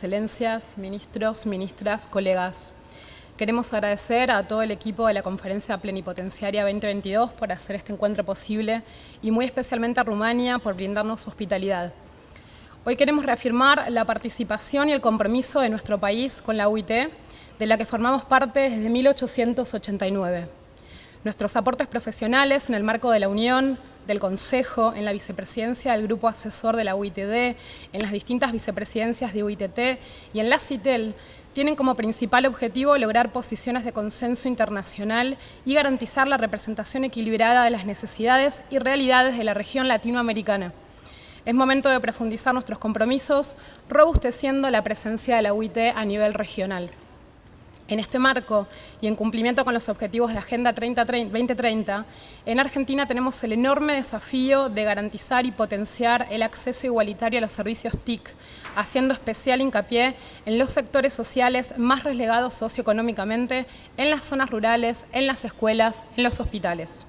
excelencias, ministros, ministras, colegas. Queremos agradecer a todo el equipo de la Conferencia Plenipotenciaria 2022 por hacer este encuentro posible y muy especialmente a Rumania por brindarnos su hospitalidad. Hoy queremos reafirmar la participación y el compromiso de nuestro país con la UIT, de la que formamos parte desde 1889. Nuestros aportes profesionales en el marco de la Unión, del Consejo, en la vicepresidencia del Grupo Asesor de la UITD, en las distintas vicepresidencias de UITT y en la CITEL, tienen como principal objetivo lograr posiciones de consenso internacional y garantizar la representación equilibrada de las necesidades y realidades de la región latinoamericana. Es momento de profundizar nuestros compromisos, robusteciendo la presencia de la UIT a nivel regional. En este marco y en cumplimiento con los objetivos de Agenda 2030, en Argentina tenemos el enorme desafío de garantizar y potenciar el acceso igualitario a los servicios TIC, haciendo especial hincapié en los sectores sociales más relegados socioeconómicamente, en las zonas rurales, en las escuelas, en los hospitales.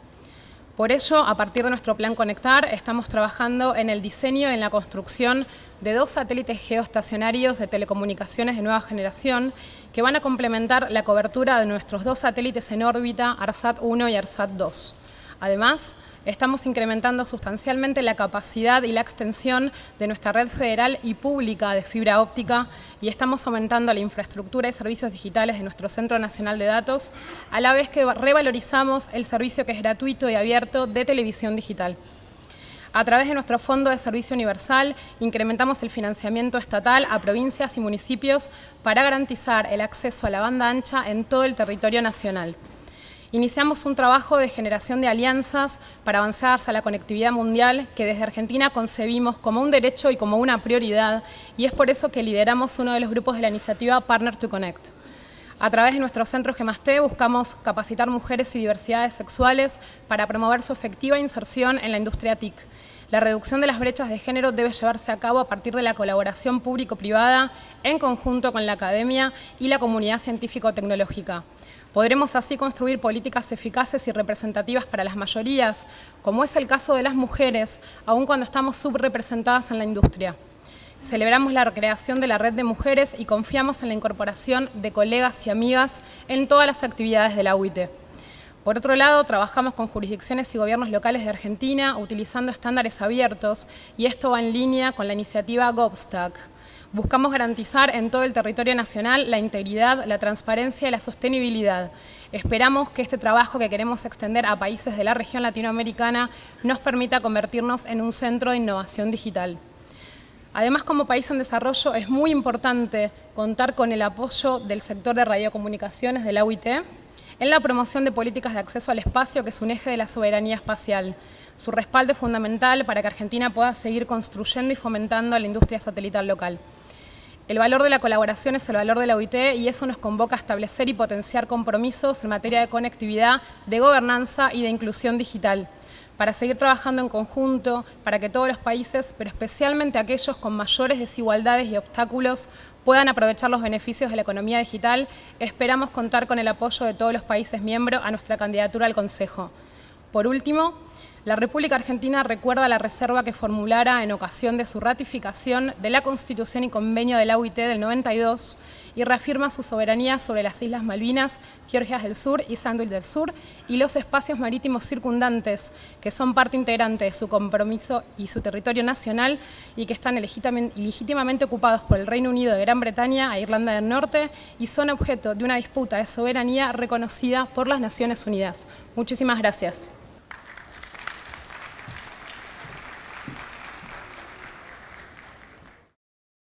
Por ello, a partir de nuestro plan Conectar, estamos trabajando en el diseño y en la construcción de dos satélites geoestacionarios de telecomunicaciones de nueva generación que van a complementar la cobertura de nuestros dos satélites en órbita, ARSAT-1 y ARSAT-2. Además, estamos incrementando sustancialmente la capacidad y la extensión de nuestra red federal y pública de fibra óptica y estamos aumentando la infraestructura y servicios digitales de nuestro Centro Nacional de Datos, a la vez que revalorizamos el servicio que es gratuito y abierto de televisión digital. A través de nuestro Fondo de Servicio Universal, incrementamos el financiamiento estatal a provincias y municipios para garantizar el acceso a la banda ancha en todo el territorio nacional. Iniciamos un trabajo de generación de alianzas para avanzar hacia la conectividad mundial que desde Argentina concebimos como un derecho y como una prioridad y es por eso que lideramos uno de los grupos de la iniciativa Partner to Connect. A través de nuestro centro GEMASTE buscamos capacitar mujeres y diversidades sexuales para promover su efectiva inserción en la industria TIC. La reducción de las brechas de género debe llevarse a cabo a partir de la colaboración público-privada en conjunto con la academia y la comunidad científico-tecnológica. Podremos así construir políticas eficaces y representativas para las mayorías, como es el caso de las mujeres, aun cuando estamos subrepresentadas en la industria. Celebramos la recreación de la red de mujeres y confiamos en la incorporación de colegas y amigas en todas las actividades de la UIT. Por otro lado, trabajamos con jurisdicciones y gobiernos locales de Argentina utilizando estándares abiertos y esto va en línea con la iniciativa GovStack. Buscamos garantizar en todo el territorio nacional la integridad, la transparencia y la sostenibilidad. Esperamos que este trabajo que queremos extender a países de la región latinoamericana nos permita convertirnos en un centro de innovación digital. Además, como país en desarrollo, es muy importante contar con el apoyo del sector de radiocomunicaciones de la UIT en la promoción de políticas de acceso al espacio, que es un eje de la soberanía espacial. Su respaldo es fundamental para que Argentina pueda seguir construyendo y fomentando la industria satelital local. El valor de la colaboración es el valor de la OIT y eso nos convoca a establecer y potenciar compromisos en materia de conectividad, de gobernanza y de inclusión digital para seguir trabajando en conjunto, para que todos los países, pero especialmente aquellos con mayores desigualdades y obstáculos, puedan aprovechar los beneficios de la economía digital, esperamos contar con el apoyo de todos los países miembros a nuestra candidatura al Consejo. Por último, la República Argentina recuerda la reserva que formulara en ocasión de su ratificación de la Constitución y Convenio de la UIT del 92 y reafirma su soberanía sobre las Islas Malvinas, Georgias del Sur y Sandwich del Sur y los espacios marítimos circundantes que son parte integrante de su compromiso y su territorio nacional y que están ilegítimamente ocupados por el Reino Unido de Gran Bretaña e Irlanda del Norte y son objeto de una disputa de soberanía reconocida por las Naciones Unidas. Muchísimas gracias.